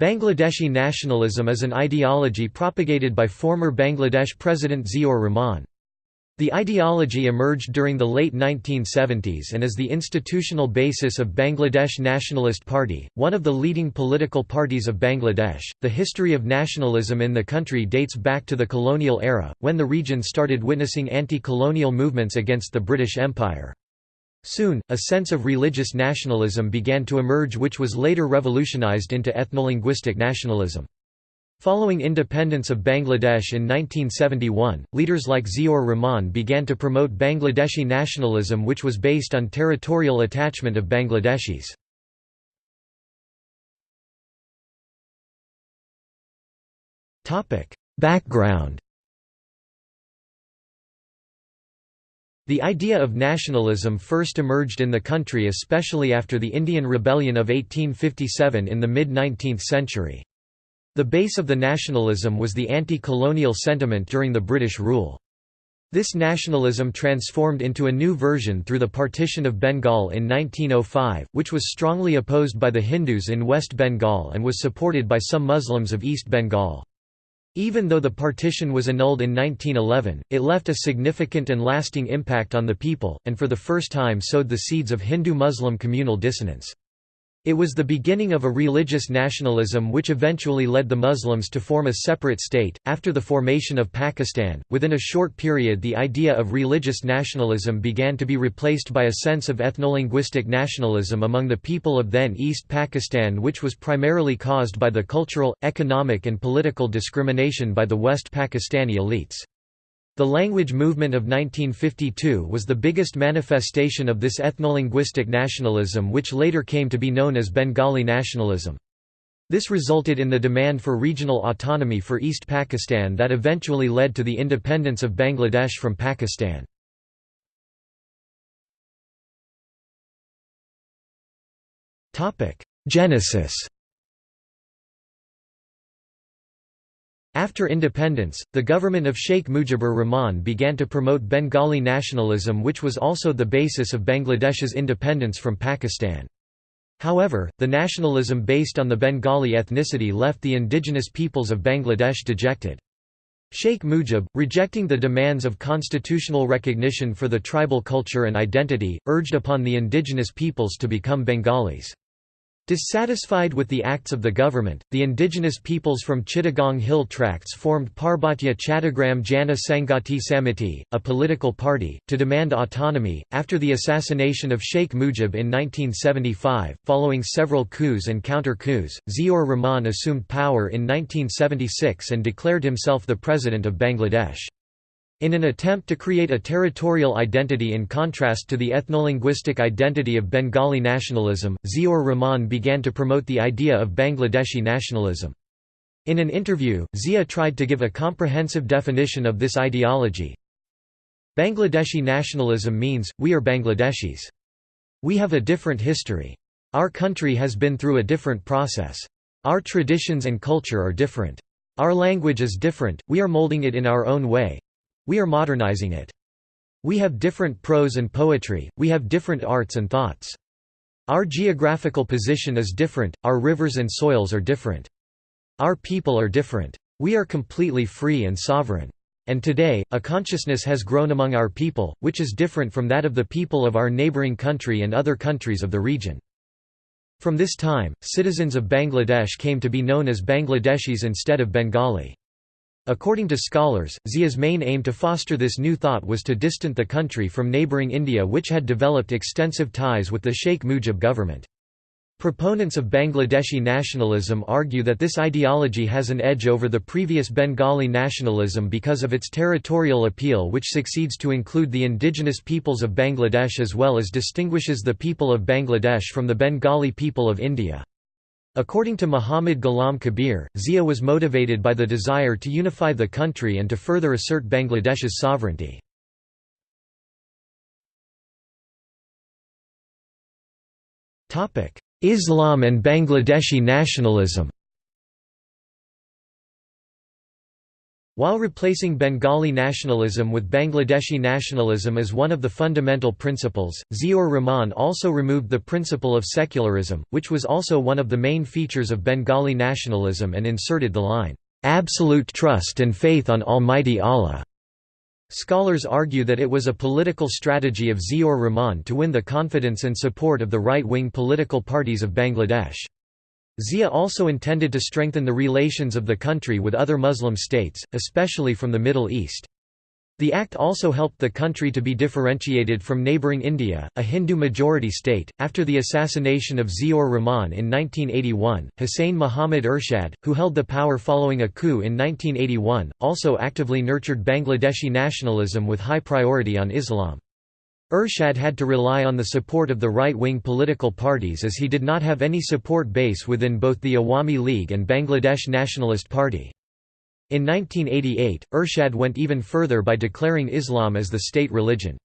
Bangladeshi nationalism is an ideology propagated by former Bangladesh President Ziaur Rahman. The ideology emerged during the late 1970s and is the institutional basis of Bangladesh Nationalist Party, one of the leading political parties of Bangladesh. The history of nationalism in the country dates back to the colonial era, when the region started witnessing anti-colonial movements against the British Empire. Soon, a sense of religious nationalism began to emerge which was later revolutionized into ethnolinguistic nationalism. Following independence of Bangladesh in 1971, leaders like Ziaur Rahman began to promote Bangladeshi nationalism which was based on territorial attachment of Bangladeshis. Background The idea of nationalism first emerged in the country especially after the Indian Rebellion of 1857 in the mid-19th century. The base of the nationalism was the anti-colonial sentiment during the British rule. This nationalism transformed into a new version through the partition of Bengal in 1905, which was strongly opposed by the Hindus in West Bengal and was supported by some Muslims of East Bengal. Even though the partition was annulled in 1911, it left a significant and lasting impact on the people, and for the first time sowed the seeds of Hindu-Muslim communal dissonance. It was the beginning of a religious nationalism which eventually led the Muslims to form a separate state. After the formation of Pakistan, within a short period, the idea of religious nationalism began to be replaced by a sense of ethnolinguistic nationalism among the people of then East Pakistan, which was primarily caused by the cultural, economic, and political discrimination by the West Pakistani elites. The language movement of 1952 was the biggest manifestation of this ethnolinguistic nationalism which later came to be known as Bengali nationalism. This resulted in the demand for regional autonomy for East Pakistan that eventually led to the independence of Bangladesh from Pakistan. Genesis After independence, the government of Sheikh Mujibur Rahman began to promote Bengali nationalism which was also the basis of Bangladesh's independence from Pakistan. However, the nationalism based on the Bengali ethnicity left the indigenous peoples of Bangladesh dejected. Sheikh Mujib, rejecting the demands of constitutional recognition for the tribal culture and identity, urged upon the indigenous peoples to become Bengalis. Dissatisfied with the acts of the government, the indigenous peoples from Chittagong Hill Tracts formed Parbatya Chattagram Jana Samhati Samiti, a political party, to demand autonomy. After the assassination of Sheikh Mujib in 1975, following several coups and counter coups, Ziaur Rahman assumed power in 1976 and declared himself the President of Bangladesh. In an attempt to create a territorial identity in contrast to the ethnolinguistic identity of Bengali nationalism, Ziaur Rahman began to promote the idea of Bangladeshi nationalism. In an interview, Zia tried to give a comprehensive definition of this ideology. Bangladeshi nationalism means, we are Bangladeshis. We have a different history. Our country has been through a different process. Our traditions and culture are different. Our language is different, we are molding it in our own way, we are modernizing it. We have different prose and poetry, we have different arts and thoughts. Our geographical position is different, our rivers and soils are different. Our people are different. We are completely free and sovereign. And today, a consciousness has grown among our people, which is different from that of the people of our neighboring country and other countries of the region. From this time, citizens of Bangladesh came to be known as Bangladeshis instead of Bengali. According to scholars, Zia's main aim to foster this new thought was to distant the country from neighbouring India which had developed extensive ties with the Sheikh Mujib government. Proponents of Bangladeshi nationalism argue that this ideology has an edge over the previous Bengali nationalism because of its territorial appeal which succeeds to include the indigenous peoples of Bangladesh as well as distinguishes the people of Bangladesh from the Bengali people of India. According to Muhammad Ghulam Kabir, Zia was motivated by the desire to unify the country and to further assert Bangladesh's sovereignty. Islam and Bangladeshi nationalism While replacing Bengali nationalism with Bangladeshi nationalism as one of the fundamental principles, Ziaur Rahman also removed the principle of secularism, which was also one of the main features of Bengali nationalism and inserted the line, "'absolute trust and faith on Almighty Allah'". Scholars argue that it was a political strategy of Ziaur Rahman to win the confidence and support of the right-wing political parties of Bangladesh. Zia also intended to strengthen the relations of the country with other Muslim states, especially from the Middle East. The act also helped the country to be differentiated from neighbouring India, a Hindu-majority state. After the assassination of Ziaur Rahman in 1981, Hussein Muhammad Ershad, who held the power following a coup in 1981, also actively nurtured Bangladeshi nationalism with high priority on Islam. Ershad had to rely on the support of the right-wing political parties as he did not have any support base within both the Awami League and Bangladesh Nationalist Party. In 1988, Ershad went even further by declaring Islam as the state religion.